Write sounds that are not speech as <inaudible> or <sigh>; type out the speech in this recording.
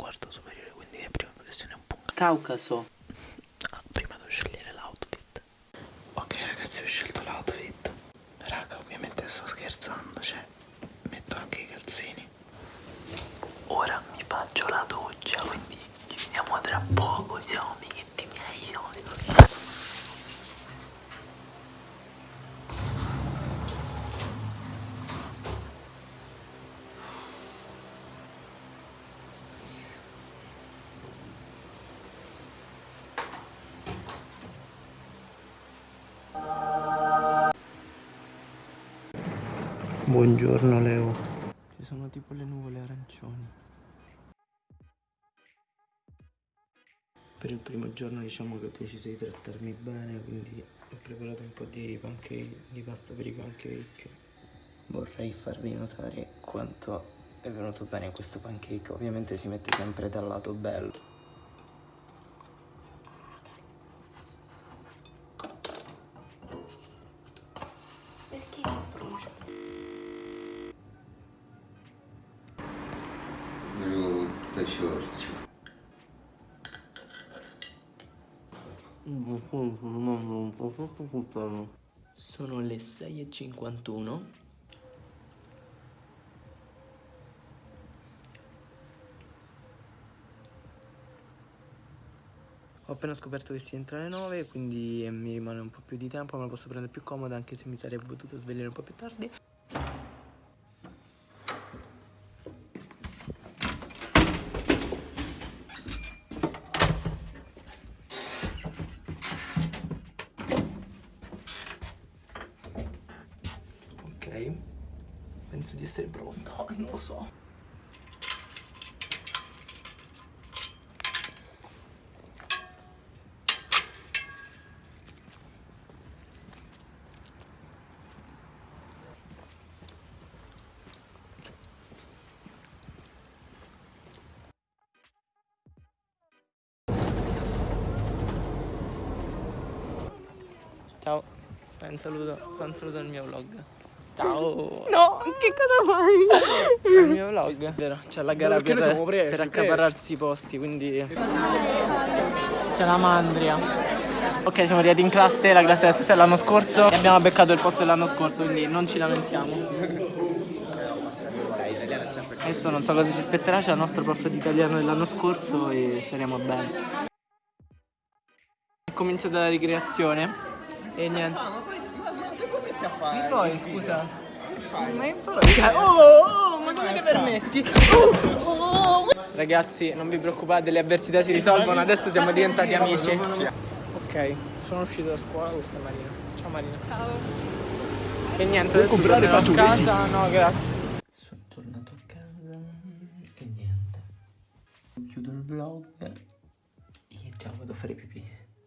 quarto superiore, quindi mia prima professione un punk. Caucaso. Ah, prima devo scegliere l'outfit. Ok ragazzi ho scelto l'outfit. Raga ovviamente sto scherzando, cioè metto anche i calzini. Ora mi faccio la doccia, quindi ci vediamo tra poco, ciao. Buongiorno Leo. Ci sono tipo le nuvole arancioni. Per il primo giorno diciamo che ho deciso di trattarmi bene, quindi ho preparato un po' di pancake, di pasta per i pancake. Vorrei farvi notare quanto è venuto bene questo pancake. Ovviamente si mette sempre dal lato bello. Ciorcia. Sono le 6.51. Ho appena scoperto che si entra alle 9, quindi mi rimane un po' più di tempo, me lo posso prendere più comodo anche se mi sarei potuto svegliare un po' più tardi. Ok, penso di essere pronto, <laughs> non lo so. Ciao, un saluto, un saluto al mio vlog. Ciao! No, che cosa fai? Al mio vlog, vero? C'è la gara per, siamo presi, per accaparrarsi i posti, quindi... C'è la mandria. Ok, siamo arrivati in classe, la classe della stessa dell'anno scorso e abbiamo beccato il posto dell'anno scorso, quindi non ci lamentiamo. Adesso non so cosa ci aspetterà, c'è il nostro prof di italiano dell'anno scorso e speriamo bene. È cominciata la ricreazione e niente. Che come metti a fare? E poi, scusa. Ma che poi? Cioè, oh, oh, ma come ti permetti? Oh, oh. Ragazzi, non vi preoccupate, le avversità si risolvono, adesso siamo diventati amici. Ok, sono uscito da scuola, questa è Marina. Ciao Marina. Ciao. E niente, adesso comprare a casa. No, grazie. Sono tornato a casa e niente. Chiudo il vlog e ciao, vado a fare pipì.